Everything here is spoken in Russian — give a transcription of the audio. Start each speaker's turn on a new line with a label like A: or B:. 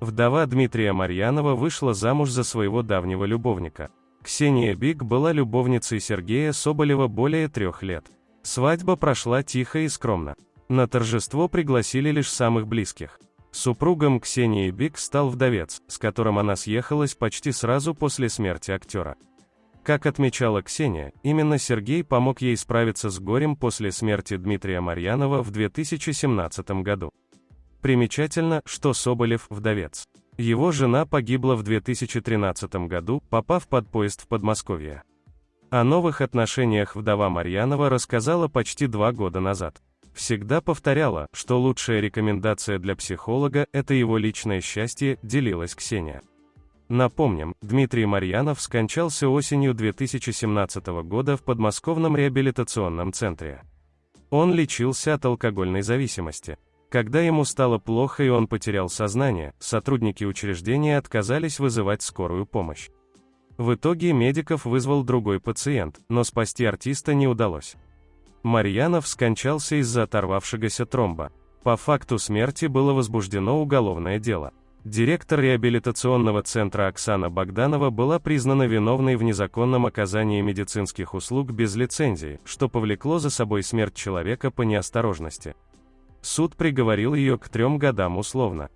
A: Вдова Дмитрия Марьянова вышла замуж за своего давнего любовника. Ксения Бик была любовницей Сергея Соболева более трех лет. Свадьба прошла тихо и скромно. На торжество пригласили лишь самых близких. Супругом Ксении Бик стал вдовец, с которым она съехалась почти сразу после смерти актера. Как отмечала Ксения, именно Сергей помог ей справиться с горем после смерти Дмитрия Марьянова в 2017 году. Примечательно, что Соболев – вдовец. Его жена погибла в 2013 году, попав под поезд в Подмосковье. О новых отношениях вдова Марьянова рассказала почти два года назад. Всегда повторяла, что лучшая рекомендация для психолога – это его личное счастье, делилась Ксения. Напомним, Дмитрий Марьянов скончался осенью 2017 года в подмосковном реабилитационном центре. Он лечился от алкогольной зависимости. Когда ему стало плохо и он потерял сознание, сотрудники учреждения отказались вызывать скорую помощь. В итоге медиков вызвал другой пациент, но спасти артиста не удалось. Марьянов скончался из-за оторвавшегося тромба. По факту смерти было возбуждено уголовное дело. Директор реабилитационного центра Оксана Богданова была признана виновной в незаконном оказании медицинских услуг без лицензии, что повлекло за собой смерть человека по неосторожности. Суд приговорил ее к трем годам условно.